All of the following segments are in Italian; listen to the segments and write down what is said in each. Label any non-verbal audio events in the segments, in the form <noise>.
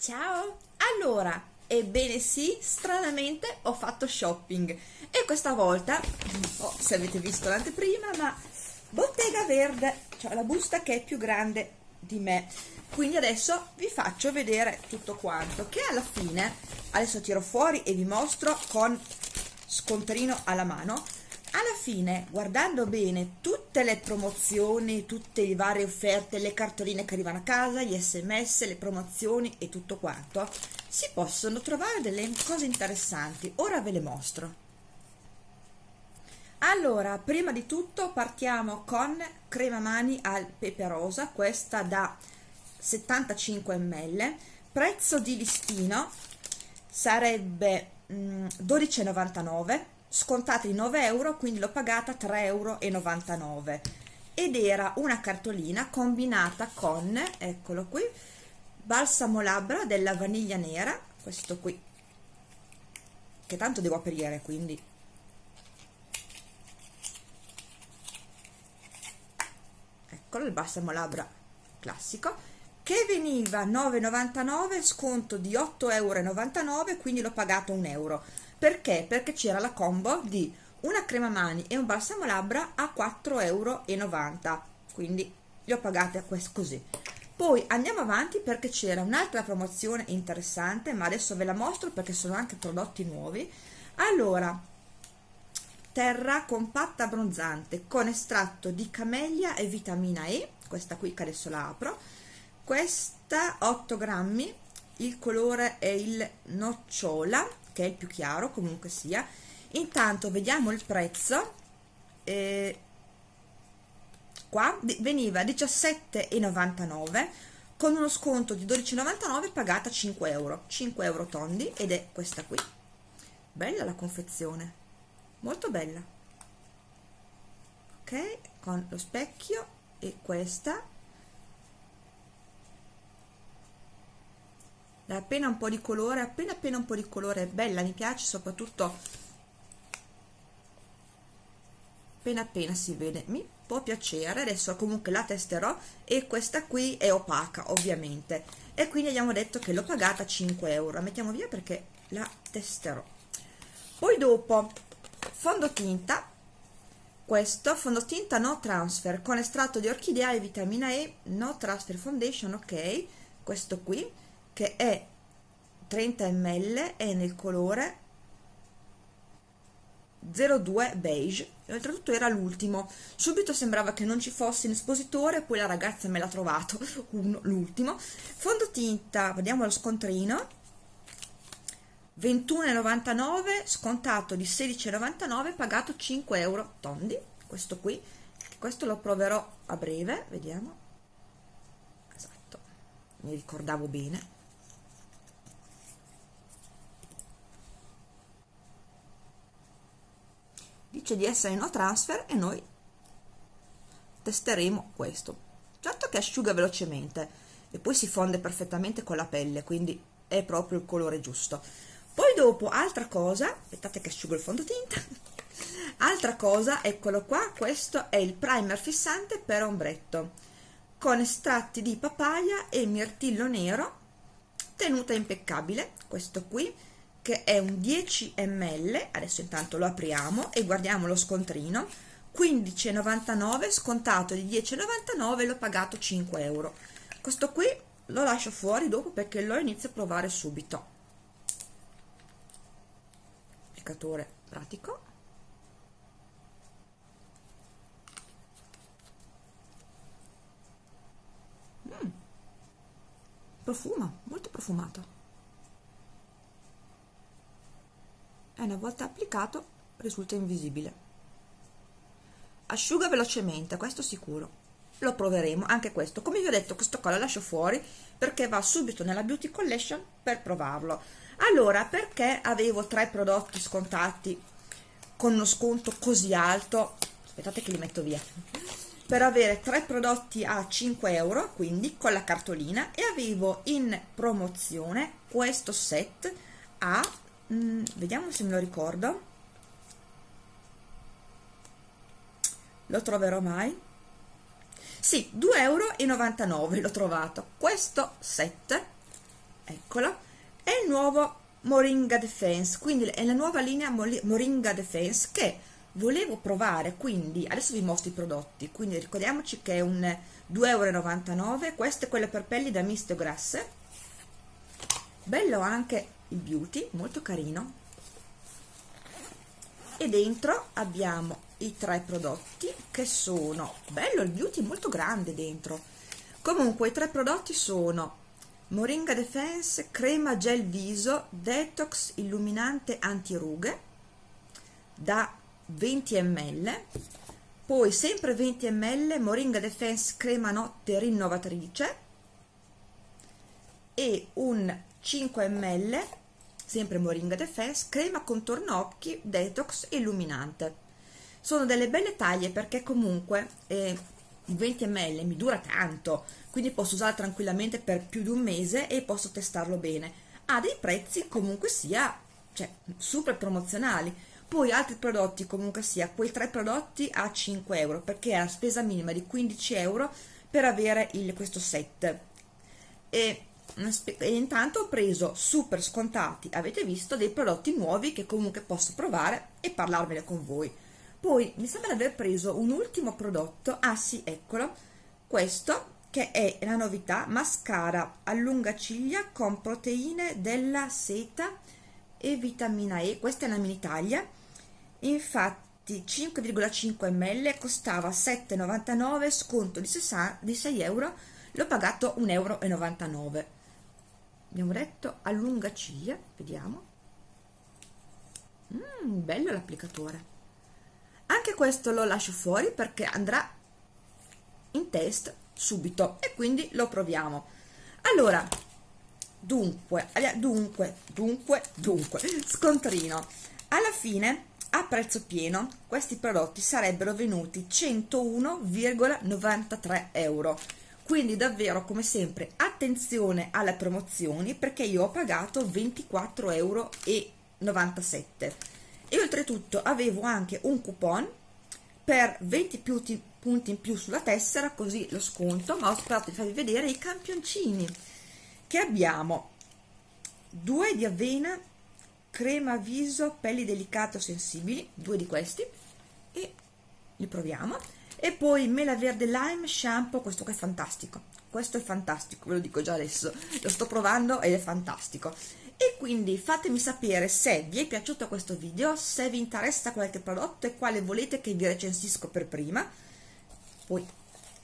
Ciao! Allora, ebbene sì, stranamente ho fatto shopping e questa volta, non so se avete visto l'anteprima, ma Bottega Verde, cioè la busta che è più grande di me. Quindi adesso vi faccio vedere tutto quanto, che alla fine, adesso tiro fuori e vi mostro con scontrino alla mano, alla fine guardando bene tutte le promozioni tutte le varie offerte le cartoline che arrivano a casa gli sms le promozioni e tutto quanto si possono trovare delle cose interessanti. Ora ve le mostro. Allora prima di tutto partiamo con crema mani al pepe rosa questa da 75 ml prezzo di listino sarebbe mm, 12,99 scontata di 9 euro quindi l'ho pagata 3,99 euro ed era una cartolina combinata con eccolo qui balsamo labbra della vaniglia nera questo qui che tanto devo aprire quindi. Eccolo il balsamo labbra classico che veniva 9,99 sconto di 8,99 euro quindi l'ho pagato un euro perché? Perché c'era la combo di una crema mani e un balsamo labbra a 4,90 euro quindi li ho pagati così. Poi andiamo avanti perché c'era un'altra promozione interessante ma adesso ve la mostro perché sono anche prodotti nuovi. Allora terra compatta abbronzante con estratto di camellia e vitamina E questa qui che adesso la apro. Questa 8 grammi il colore è il nocciola che è il più chiaro comunque sia. Intanto vediamo il prezzo. Eh, qua veniva 17,99 con uno sconto di 12,99 pagata 5 euro. 5 euro tondi ed è questa qui. Bella la confezione. Molto bella. Ok con lo specchio e questa appena un po' di colore appena appena un po' di colore. Bella mi piace soprattutto appena appena si vede. Mi può piacere. Adesso comunque la testerò e questa qui è opaca ovviamente. E quindi abbiamo detto che l'ho pagata 5 euro. La mettiamo via perché la testerò. Poi dopo fondotinta. Questo fondotinta no transfer. Con estratto di orchidea e vitamina E no transfer foundation ok. Questo qui che è 30 ml e nel colore 02 beige. Oltretutto era l'ultimo. Subito sembrava che non ci fosse in espositore poi la ragazza me l'ha trovato <laughs> l'ultimo. Fondotinta vediamo lo scontrino. 21,99 scontato di 16,99 pagato 5 euro. Tondi questo qui. Questo lo proverò a breve vediamo. Esatto mi ricordavo bene dice di essere no transfer e noi testeremo questo. Certo che asciuga velocemente e poi si fonde perfettamente con la pelle quindi è proprio il colore giusto. Poi dopo altra cosa aspettate che asciugo il fondotinta <laughs> altra cosa eccolo qua questo è il primer fissante per ombretto con estratti di papaya e mirtillo nero tenuta impeccabile questo qui che è un 10 ml adesso intanto lo apriamo e guardiamo lo scontrino 15,99 scontato di 10,99 l'ho pagato 5 euro. Questo qui lo lascio fuori dopo perché lo inizio a provare subito. Applicatore pratico. Mm. profuma molto profumato e una volta applicato risulta invisibile. Asciuga velocemente questo sicuro. Lo proveremo anche questo. Come vi ho detto questo qua lo lascio fuori perché va subito nella beauty collection per provarlo. Allora perché avevo tre prodotti scontati con uno sconto così alto? Aspettate che li metto via. Per avere tre prodotti a 5 euro quindi con la cartolina e avevo in promozione questo set a mm, vediamo se me lo ricordo. Lo troverò mai. Sì 2,99 euro l'ho trovato. Questo set eccolo è il nuovo Moringa Defense quindi è la nuova linea Moringa Defense che volevo provare quindi adesso vi mostro i prodotti. Quindi ricordiamoci che è un 2,99 euro questo è quello per pelli da misto grasse bello anche il beauty molto carino. E dentro abbiamo i tre prodotti che sono bello il beauty molto grande dentro. Comunque i tre prodotti sono Moringa Defense crema gel viso detox illuminante anti rughe da 20 ml poi sempre 20 ml Moringa Defense crema notte rinnovatrice. E un 5 ml sempre Moringa Defense crema contorno occhi detox illuminante. Sono delle belle taglie perché comunque eh, 20 ml mi dura tanto quindi posso usare tranquillamente per più di un mese e posso testarlo bene. Ha dei prezzi comunque sia cioè, super promozionali. Poi altri prodotti comunque sia quei tre prodotti a 5 euro perché è la spesa minima di 15 euro per avere il, questo set. E, e intanto ho preso super scontati. Avete visto dei prodotti nuovi che comunque posso provare e parlarvene con voi. Poi mi sembra di aver preso un ultimo prodotto. Ah sì eccolo. Questo che è la novità mascara allunga ciglia con proteine della seta e vitamina E. Questa è una mini taglia. Infatti 5,5 ml costava 7,99 sconto di, 60, di 6 euro l'ho pagato 1,99 euro abbiamo detto allunga ciglia vediamo. Mm, bello l'applicatore. Anche questo lo lascio fuori perché andrà in test subito e quindi lo proviamo. Allora dunque dunque dunque dunque scontrino. Alla fine a prezzo pieno questi prodotti sarebbero venuti 101,93 euro quindi davvero come sempre attenzione alle promozioni perché io ho pagato 24,97 euro e oltretutto avevo anche un coupon per 20 punti in più sulla tessera così lo sconto ma ho sperato di farvi vedere i campioncini che abbiamo. Due di avena crema viso pelli delicate o sensibili due di questi e li proviamo e poi mela verde lime shampoo questo qua è fantastico. Questo è fantastico ve lo dico già adesso. Lo sto provando ed è fantastico. E quindi fatemi sapere se vi è piaciuto questo video se vi interessa qualche prodotto e quale volete che vi recensisco per prima. Poi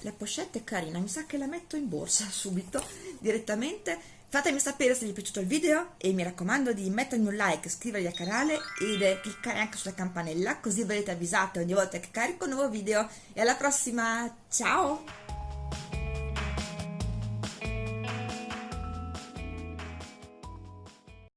la pochette è carina mi sa che la metto in borsa <laughs> subito direttamente Fatemi sapere se vi è piaciuto il video e mi raccomando di mettermi un like, iscrivervi al canale e cliccare anche sulla campanella così verrete avvisate ogni volta che carico un nuovo video e alla prossima, ciao!